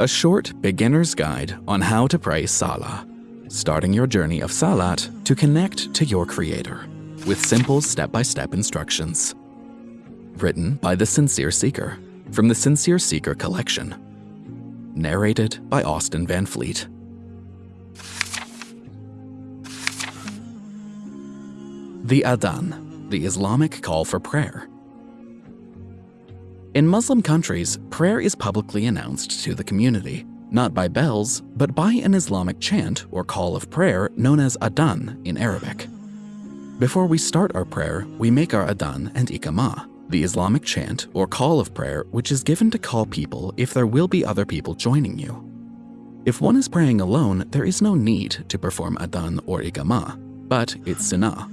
a short beginner's guide on how to pray Salah, starting your journey of Salat to connect to your Creator with simple step-by-step instructions. Written by The Sincere Seeker from the Sincere Seeker collection. Narrated by Austin Van Fleet. The Adhan, the Islamic call for prayer. In Muslim countries, prayer is publicly announced to the community, not by bells, but by an Islamic chant or call of prayer known as Adhan in Arabic. Before we start our prayer, we make our Adhan and Iqamah, the Islamic chant or call of prayer which is given to call people if there will be other people joining you. If one is praying alone, there is no need to perform Adhan or Iqamah, but it's sunnah